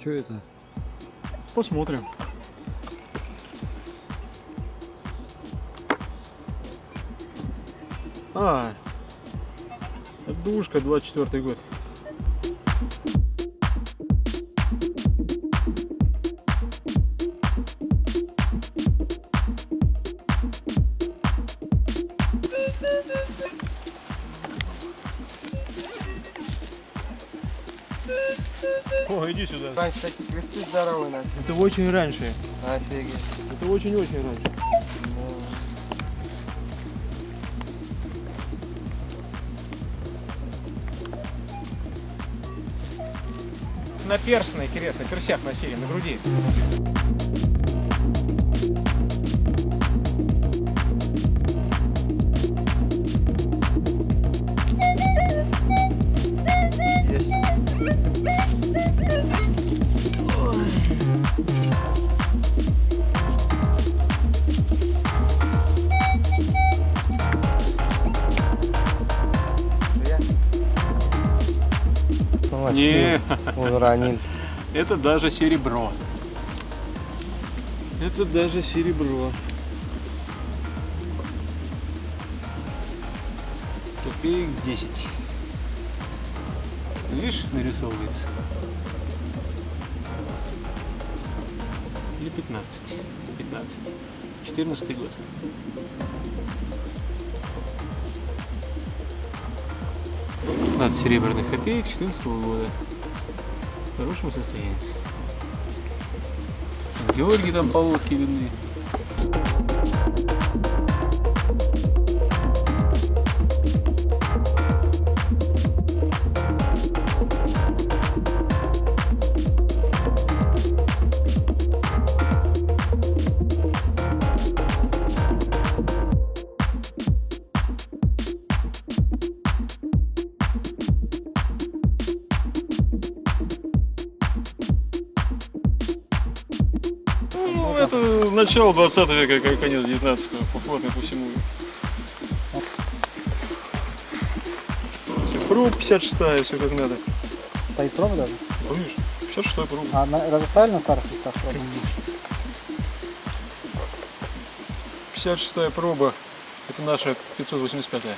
Что это? Посмотрим. А, душка, 24 год. О, иди сюда. Раньше такие кресты здоровые начали. Это очень раньше. Офигеть. Это очень-очень раньше. На перстне, интересно, персях носили, на груди. Очки Не. Уронил. Это даже серебро. Это даже серебро. Копеек 10. Видишь, нарисовывается. Или 15. 15. 14 год. 15 серебряных копеек 14 года. В хорошем состоянии. Георгий там полоски видны. Это начало 20 века, конец 19 походный по всему. Пруд 56 все как надо. Стоит проба даже? Помнишь? 56 пруд. А на, разоставили на старых листах пробу? 56 проба. Это наша 585 -я.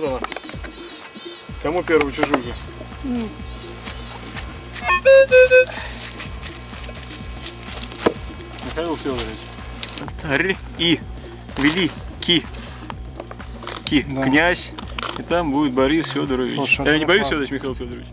Вот она. Кому первую чужую? Михаил Федорович. Р и великий ки Да. князь. И там будет Борис Федорович. Слушай, э, это не Борис. Федорович, Михаил Федорович.